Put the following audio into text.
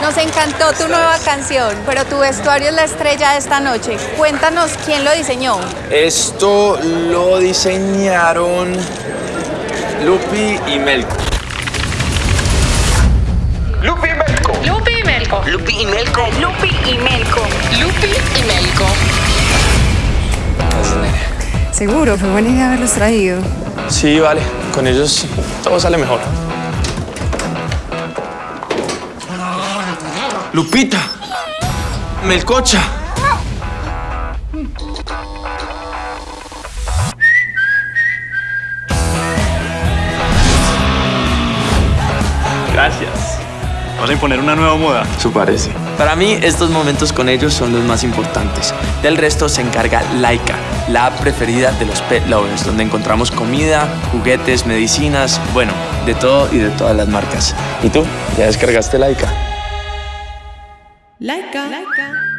Nos encantó tu nueva canción, pero tu vestuario es la estrella de esta noche. Cuéntanos quién lo diseñó. Esto lo diseñaron Lupi y Melco. Lupi y Melco. Lupi y Melco. Lupi y Melco. Lupi y Melco. Lupi y Melco. Seguro, fue buena idea haberlos traído. Sí, vale. Con ellos todo sale mejor. Lupita. Melcocha. Gracias. Vamos a imponer una nueva moda. Eso parece. Para mí, estos momentos con ellos son los más importantes. Del resto se encarga Laika, la app preferida de los pet lovers, donde encontramos comida, juguetes, medicinas, bueno, de todo y de todas las marcas. ¿Y tú? ¿Ya descargaste Laika? Laika.